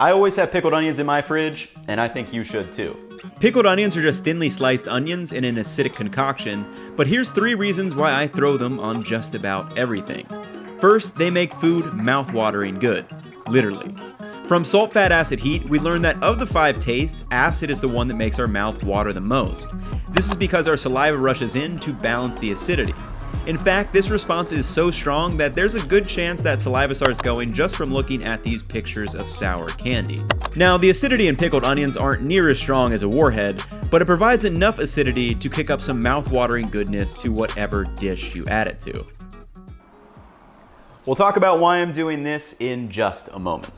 I always have pickled onions in my fridge, and I think you should too. Pickled onions are just thinly sliced onions in an acidic concoction, but here's three reasons why I throw them on just about everything. First, they make food mouth-watering good. Literally. From salt, fat, acid, heat, we learned that of the five tastes, acid is the one that makes our mouth water the most. This is because our saliva rushes in to balance the acidity. In fact, this response is so strong that there's a good chance that saliva starts going just from looking at these pictures of sour candy. Now, the acidity in pickled onions aren't near as strong as a warhead, but it provides enough acidity to kick up some mouth-watering goodness to whatever dish you add it to. We'll talk about why I'm doing this in just a moment.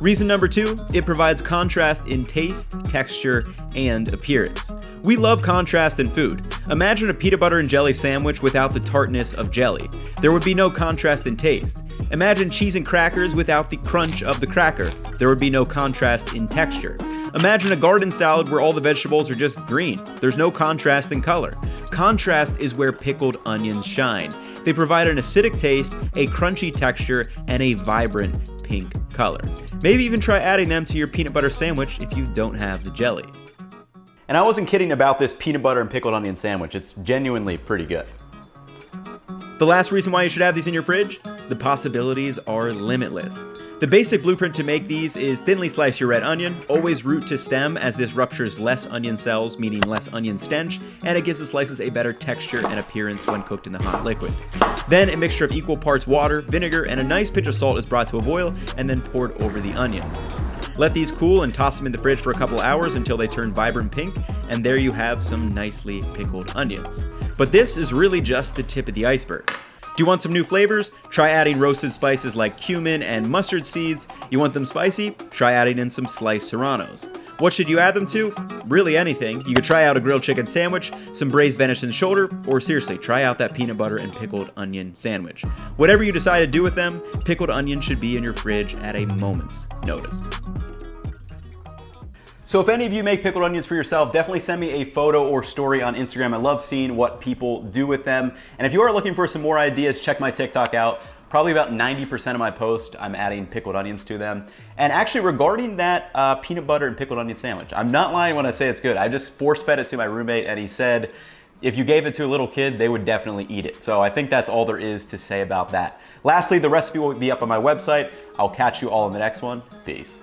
Reason number two, it provides contrast in taste, texture, and appearance. We love contrast in food. Imagine a peanut butter and jelly sandwich without the tartness of jelly. There would be no contrast in taste. Imagine cheese and crackers without the crunch of the cracker. There would be no contrast in texture. Imagine a garden salad where all the vegetables are just green. There's no contrast in color. Contrast is where pickled onions shine. They provide an acidic taste, a crunchy texture, and a vibrant pink color. Maybe even try adding them to your peanut butter sandwich if you don't have the jelly. And I wasn't kidding about this peanut butter and pickled onion sandwich. It's genuinely pretty good. The last reason why you should have these in your fridge? The possibilities are limitless. The basic blueprint to make these is thinly slice your red onion, always root to stem as this ruptures less onion cells, meaning less onion stench, and it gives the slices a better texture and appearance when cooked in the hot liquid. Then a mixture of equal parts water, vinegar, and a nice pinch of salt is brought to a boil and then poured over the onions. Let these cool and toss them in the fridge for a couple hours until they turn vibrant pink, and there you have some nicely pickled onions. But this is really just the tip of the iceberg. Do you want some new flavors? Try adding roasted spices like cumin and mustard seeds. You want them spicy? Try adding in some sliced serranos. What should you add them to? Really anything. You could try out a grilled chicken sandwich, some braised venison shoulder, or seriously, try out that peanut butter and pickled onion sandwich. Whatever you decide to do with them, pickled onion should be in your fridge at a moment's notice. So if any of you make pickled onions for yourself, definitely send me a photo or story on Instagram. I love seeing what people do with them. And if you are looking for some more ideas, check my TikTok out. Probably about 90% of my posts, I'm adding pickled onions to them. And actually regarding that uh, peanut butter and pickled onion sandwich, I'm not lying when I say it's good. I just force fed it to my roommate and he said, if you gave it to a little kid, they would definitely eat it. So I think that's all there is to say about that. Lastly, the recipe will be up on my website. I'll catch you all in the next one. Peace.